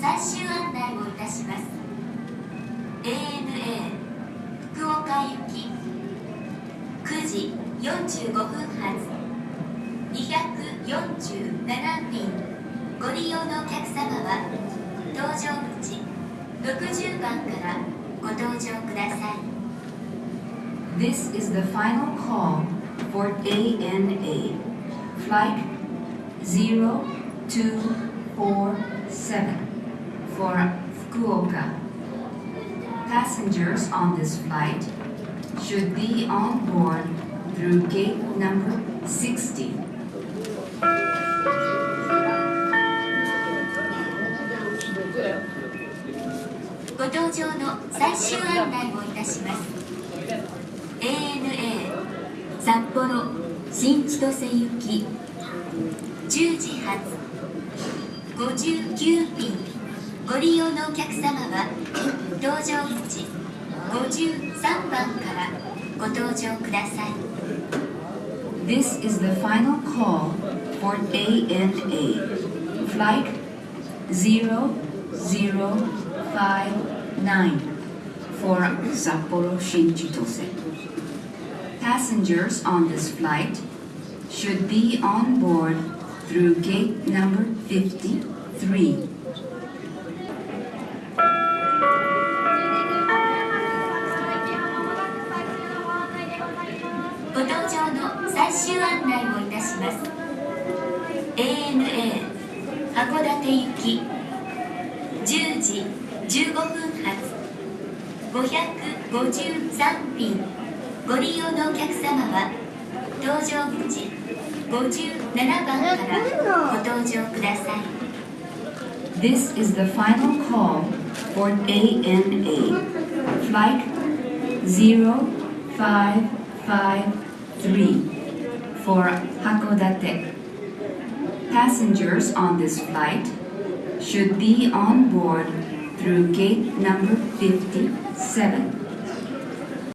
最終案内をいたします。ANA 福岡行き9時45分発247便ご利用のお客様は搭乗口60番からご搭乗ください。This is the final call for ANA, flight 0247. For Fukuoka. Passengers on this flight should be on board through gate number 60. ご搭乗の最終案内をいたします ANA 札幌新千歳行き10時発59便ご利用のお客様は搭乗口53番からご搭乗ください This is the final call for ANA Flight 0059 for Sapporo Shinchitose. Passengers on this flight should be on board through gate number 53. ご搭乗の最終案内をいたします。ANA 函館行き10時15分発。553便ご利用のお客様は搭乗口57番からご搭乗ください。This is the final call for ANA Flight 0553 for Hakodate. Passengers on this flight should be on board through gate number 57.